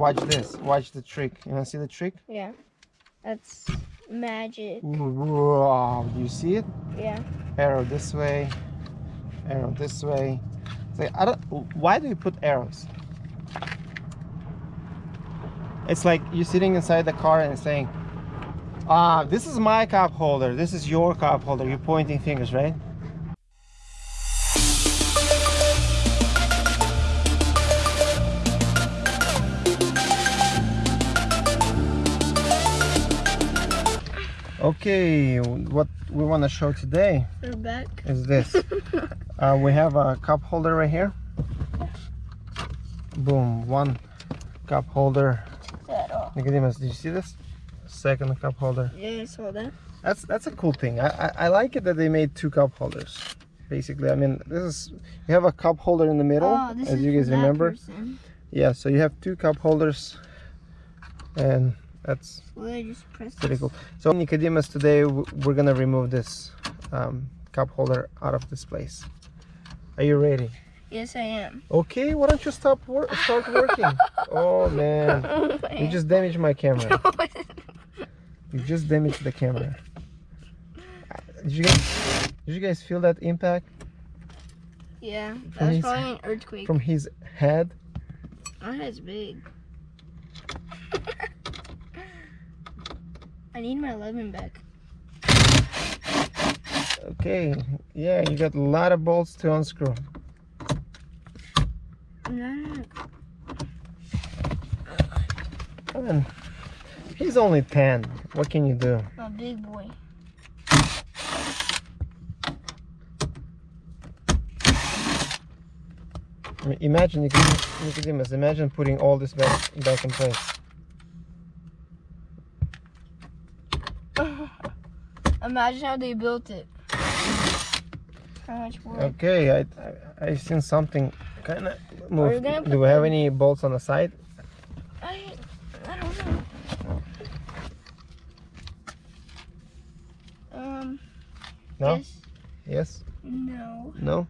watch this. Watch the trick. You wanna see the trick? Yeah. That's magic. Wow, do you see it? Yeah. Arrow this way, arrow this way. It's like, I don't, why do you put arrows? It's like you're sitting inside the car and saying, ah, this is my cup holder, this is your cup holder. You're pointing fingers, right? Okay, what we want to show today We're back. is this. uh, we have a cup holder right here. Boom, one cup holder. Nicodemus, did you see this? Second cup holder. Yeah, I saw that. That's that's a cool thing. I, I, I like it that they made two cup holders. Basically, I mean, this is you have a cup holder in the middle, Oh, as you guys remember. person. Yeah, so you have two cup holders, and that's pretty cool. So Nicodemus, today we're gonna remove this um, cup holder out of this place. Are you ready? Yes, I am. Okay, why don't you stop work? Start working. oh man, you just damaged my camera. You just damaged the camera. Did you guys? Did you guys feel that impact yeah, From that was his- probably an earthquake. from his head? My head's big. I need my lemon back. Okay, yeah, you got a lot of bolts to unscrew. No, I mean, he's only 10. What can you do? A big boy. I mean, imagine, Nicodemus, Nicodemus, imagine putting all this back, back in place. Imagine how they built it. How much work. Okay, I, I, I seen something kind of move. Do we have any bolts on the side? I, I don't know. Um. No? Yes. Yes? No. No?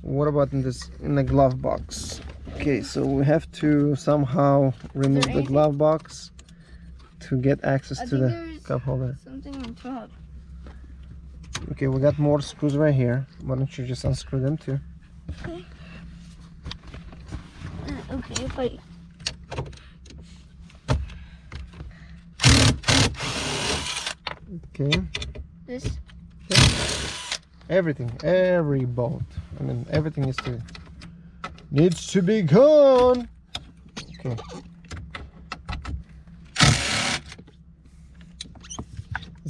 What about in this, in the glove box? Okay, so we have to somehow remove the glove box to get access I to the cup holder. something on top. Okay, we got more screws right here. Why don't you just unscrew them too? Uh, Okay, if I. Okay, This. everything, every bolt. I mean, everything needs to needs to be gone. Okay.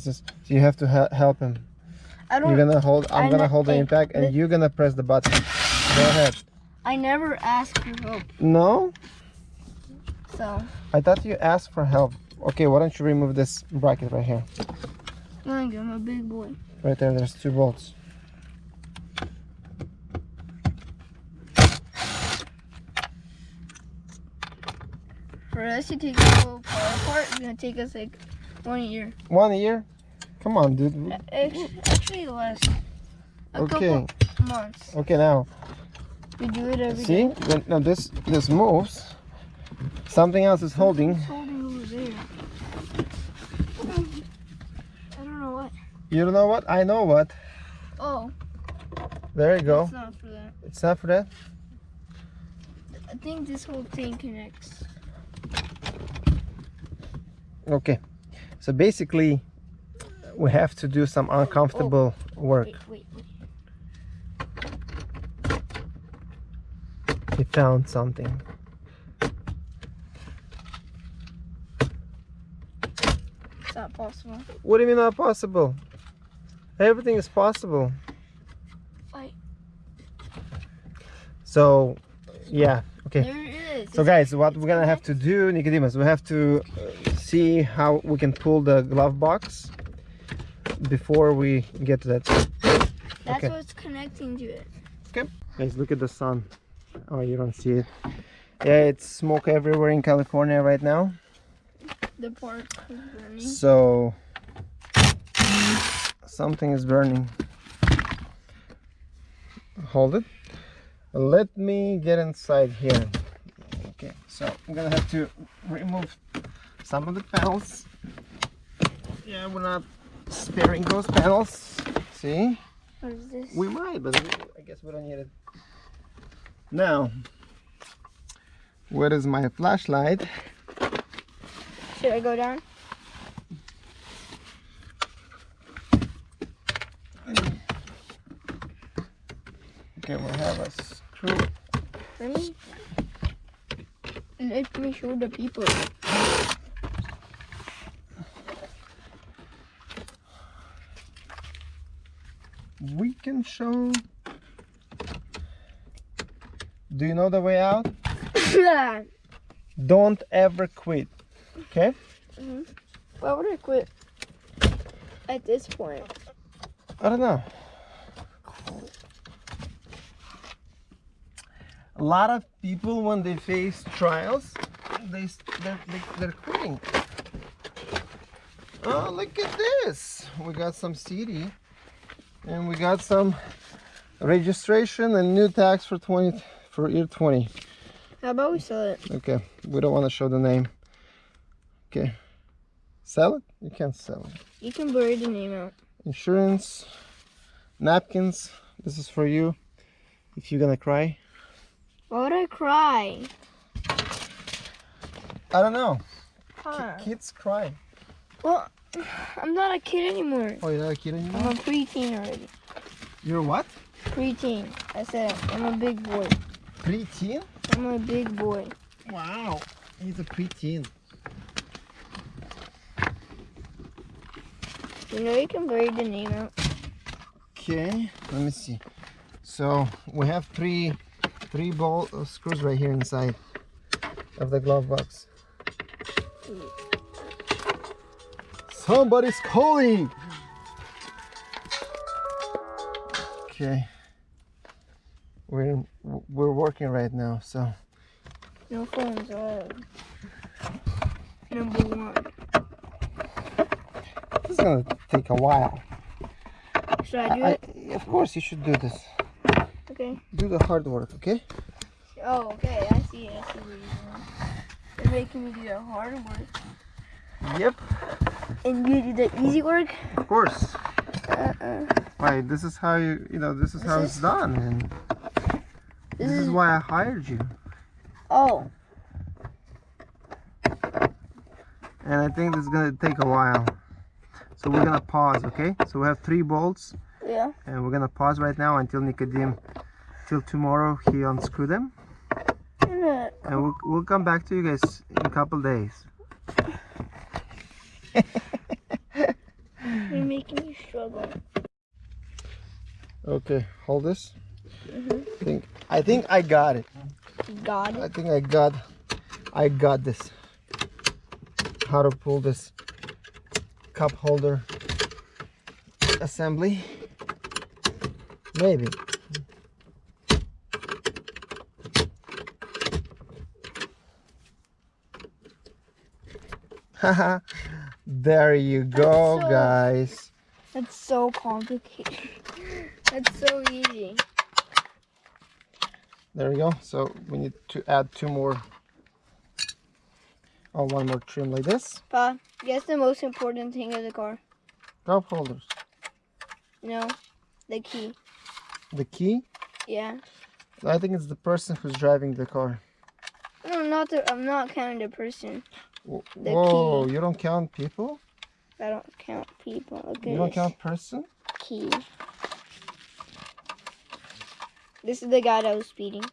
Is. So you have to help him. I don't. You're gonna hold. I'm I gonna hold the impact, and you're gonna press the button. Go ahead. I never asked for help, No, so I thought you asked for help. Okay, why don't you remove this bracket right here? I'm a big boy. Right there. There's two bolts. For us to take this whole car apart, it's gonna take us like one year. One year. Come on, dude. Actually, actually less. A Okay. couple months. Okay, now We do it every see. day. Now this this moves. Something else is holding. It's holding over there. I don't know what. You don't know what? I know what. Oh, There you go. it's not for that. It's not for that. I think this whole thing connects. Okay. So basically, we have to do some uncomfortable work. Wait, wait, wait. We found something. It's not possible. What do you mean not possible? Everything is possible. Wait. So, yeah. Okay. There it is. So It's- guys, what we're gonna have to do, Nicodemus, we have to uh, see how we can pull the glove box before we get to that. That's okay. what's connecting to it. Okay. Guys, look at the sun. Oh, you don't see it. Yeah, it's smoke everywhere in California right now. The part is burning. So something is burning. Hold it. Let me get inside here. Okay, so I'm gonna have to remove some of the panels. Yeah, we're not sparing those panels. See? What is this? We might, but we, I guess we don't need it. Now, where is my flashlight? Should I go down? Okay, we'll have a screw. Let me. Let me show the people. We can show. Do you know the way out? Don't ever quit. Okay? Mm-hmm. Why would I quit at this point? I don't know. A lot of people, when they face trials, they they're, they- they're quitting. Oh, look at this! We got some CD, and we got some registration and new tax for 20 for year 20. How about we sell it? Okay, we don't want to show the name. Okay, sell it? You can't sell it. You can blur the name out. insurance napkins this is for you if you're gonna cry Why would I cry? i don't know Huh. kids cry Well, I'm not a kid anymore. oh you're not a kid anymore? I'm a preteen already. you're what Preteen. I said I'm a big boy. preteen I'm a big boy. wow he's a preteen You know you can blur the name out. okay let me see so we have three three ball uh, screws right here inside of the glove box somebody's calling okay we're we're working right now so No phones allowed. Number one. this is gonna take a while Should I do I, it? of course you should do this Okay. do the hard work okay Oh, okay. I see. I see what you're doing. You're making me do the hard work, yep and you do the easy work. of course Uh-uh. Why? This is how you, you know, this is This how is- it's done, and This this is is why I hired you. oh. And I think this is gonna take a while, so we're gonna pause, okay? So we have three bolts, Yeah. and we're gonna pause right now until Nicodim, till tomorrow he unscrew them, And, and we'll we'll come back to you guys in a couple days. You're making me struggle. Okay, hold this. Mhm. I think I think I got it. Got I think I got I got this. How to pull this cup holder assembly. Maybe. Haha. there you go, so- guys. That's so complicated. That's so easy. There we go. So we need to add two more. Oh, one more trim like this. Pa, guess the most important thing of the car? Cup holders. No, the key. The key. Yeah. I think it's the person who's driving the car. No, not the. I'm not counting the person. The Whoa, you don't count people? I don't count people. Look at You don't count person? key. This is the guy that was speeding.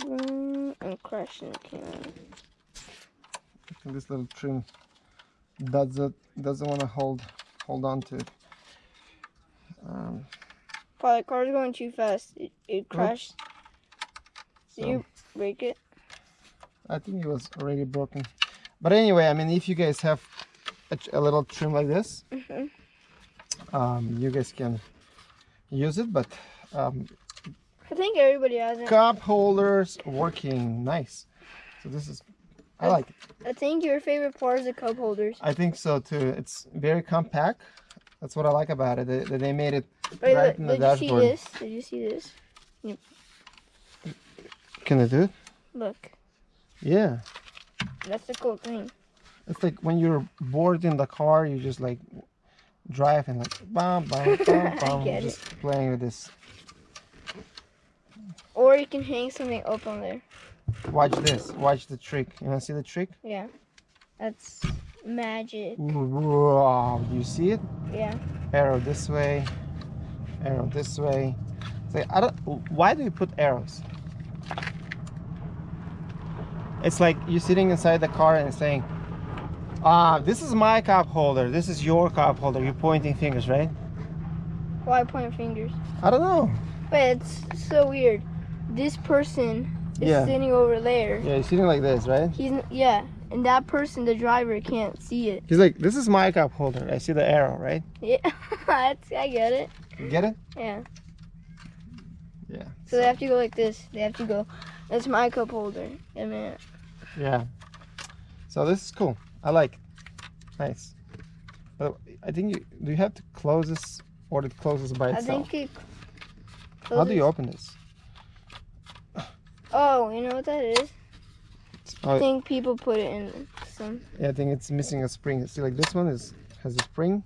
Mm, I'm crashing the camera. This little trim doesn't doesn't want to hold hold on to it. Um, Pa, the car's going too fast. It, it crashed. Did so you break it? I think it was already broken. But anyway, I mean, if you guys have a, a little trim like this, Mhm. um, you guys can use it. But um, I think everybody has it. cup holders working nice. So this is I like it. I think your favorite part is the cup holders. I think so too. It's very compact. That's what I like about it. They, that they made it Wait, right look, in the did you see dashboard. this? Did you see this? Yep. Can I do it? Look, Yeah. That's the cool thing. It's like when you're bored in the car, you just like drive and like bam bam bam bam, get just playing with this. Or you can hang something up on there. Watch this. Watch the trick. You wanna see the trick? Yeah. That's magic. Wow, you see it? Yeah. Arrow this way, arrow this way. It's like I don't. Why do you put arrows? It's like you're sitting inside the car and saying, "Ah, this is my cup holder. This is your cup holder." You're pointing fingers, right? Why point fingers? I don't know. But it's so weird. This person is Yeah. sitting over there. Yeah, you're sitting like this, right? He's yeah, and that person, the driver, can't see it. He's like, "This is my cup holder." I see the arrow, right? Yeah, that's, I get it. You get it? Yeah. Yeah. So they have to go like this. They have to go. That's my cup holder. I mean, Yeah. So this is cool. I like. It. Nice. But I think you do you have to close this or it closes by itself? I think it. How do you open this? Oh, you know what that is? I Oh, think people put it in some. yeah, I think it's missing a spring. See, like this one is has a spring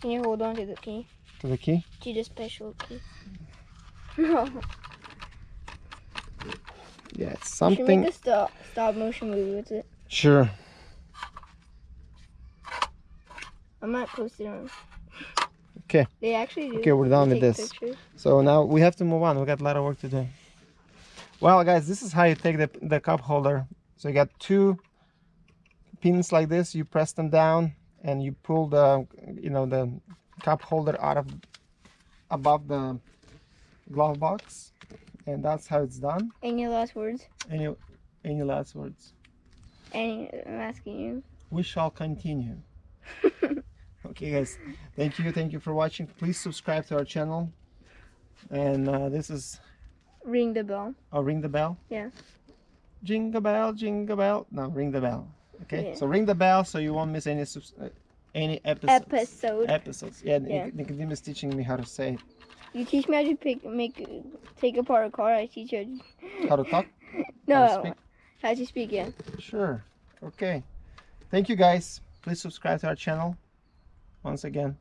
Can you hold on to the key? to the key. To the special key. No. Yeah, it's You should something. make a stop stop motion movie with it. Sure. I might post it on. Okay. They actually do. Okay, we're done with this. pictures. So now we have to move on. We got a lot of work to do. Well, guys, this is how you take the the cup holder. So you got two pins like this. You press them down, and you pull the you know the cup holder out of above the glove box, and that's how it's done. Any last words? Any any last words? Any? I'm asking you. We shall continue. Okay, guys. Thank you. Thank you for watching. Please subscribe to our channel. And uh, this is Ring the bell. Oh, ring the bell? Yeah. Jingle bell, jingle bell. No, ring the bell. Okay? Yeah. So ring the bell so you won't miss any subs- uh, any episodes. Episode. Episodes. Yeah, Yeah. Nicodemus is teaching me how to say it. You teach me how to pick, make, take apart a car. I teach you. How to talk? No, How to speak? how to speak. Yeah. Sure. Okay. Thank you guys. Please subscribe to our channel. Once again.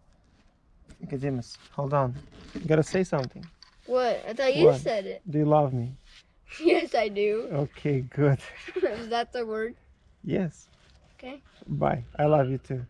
Nicodemus, hold on. You gotta say something. What? I thought you What? said it. Do you love me? Yes, I do. Okay, good. Is that the word? Yes. Okay. Bye. I love you too.